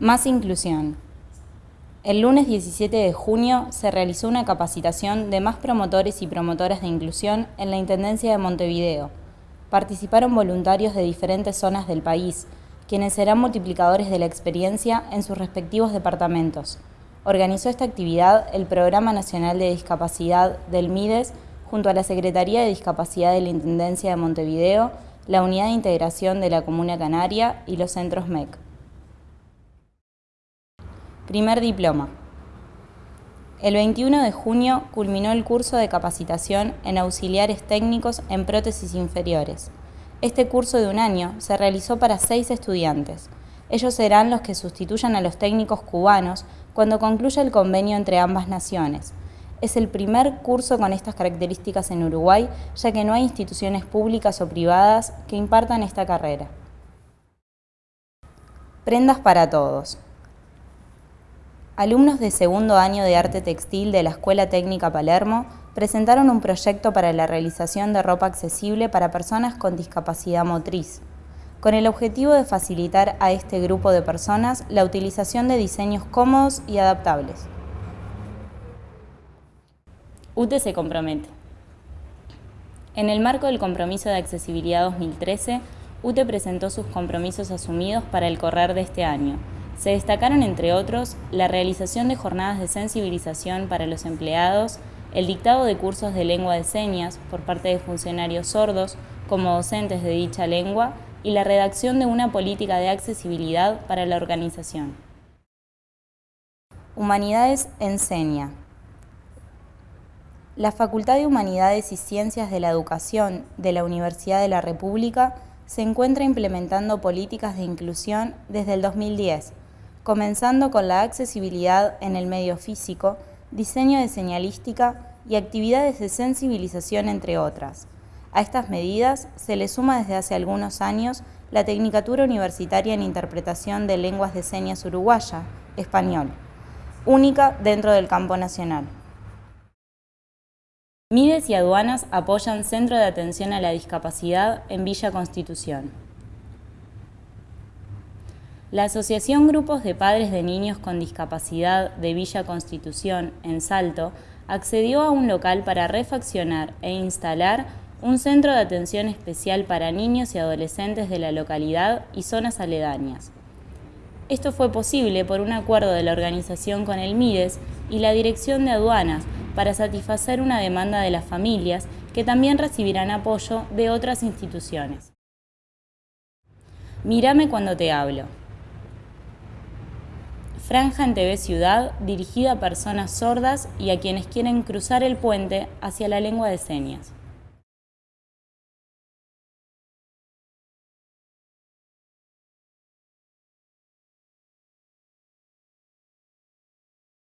Más inclusión. El lunes 17 de junio se realizó una capacitación de más promotores y promotoras de inclusión en la Intendencia de Montevideo. Participaron voluntarios de diferentes zonas del país, quienes serán multiplicadores de la experiencia en sus respectivos departamentos. Organizó esta actividad el Programa Nacional de Discapacidad del MIDES junto a la Secretaría de Discapacidad de la Intendencia de Montevideo, la Unidad de Integración de la Comuna Canaria y los centros MEC. Primer diploma. El 21 de junio culminó el curso de capacitación en auxiliares técnicos en prótesis inferiores. Este curso de un año se realizó para seis estudiantes. Ellos serán los que sustituyan a los técnicos cubanos cuando concluya el convenio entre ambas naciones. Es el primer curso con estas características en Uruguay, ya que no hay instituciones públicas o privadas que impartan esta carrera. Prendas para todos. Alumnos de segundo año de arte textil de la Escuela Técnica Palermo presentaron un proyecto para la realización de ropa accesible para personas con discapacidad motriz, con el objetivo de facilitar a este grupo de personas la utilización de diseños cómodos y adaptables. UTE se compromete. En el marco del Compromiso de Accesibilidad 2013, UTE presentó sus compromisos asumidos para el correr de este año, se destacaron, entre otros, la realización de jornadas de sensibilización para los empleados, el dictado de cursos de lengua de señas por parte de funcionarios sordos como docentes de dicha lengua y la redacción de una política de accesibilidad para la organización. Humanidades enseña. La Facultad de Humanidades y Ciencias de la Educación de la Universidad de la República se encuentra implementando políticas de inclusión desde el 2010 comenzando con la accesibilidad en el medio físico, diseño de señalística y actividades de sensibilización, entre otras. A estas medidas se le suma desde hace algunos años la Tecnicatura Universitaria en Interpretación de Lenguas de Señas Uruguaya, español, única dentro del campo nacional. Mides y aduanas apoyan Centro de Atención a la Discapacidad en Villa Constitución. La Asociación Grupos de Padres de Niños con Discapacidad de Villa Constitución, en Salto, accedió a un local para refaccionar e instalar un centro de atención especial para niños y adolescentes de la localidad y zonas aledañas. Esto fue posible por un acuerdo de la organización con el MIDES y la Dirección de Aduanas para satisfacer una demanda de las familias que también recibirán apoyo de otras instituciones. Mírame cuando te hablo. Franja en TV Ciudad dirigida a personas sordas y a quienes quieren cruzar el puente hacia la lengua de señas.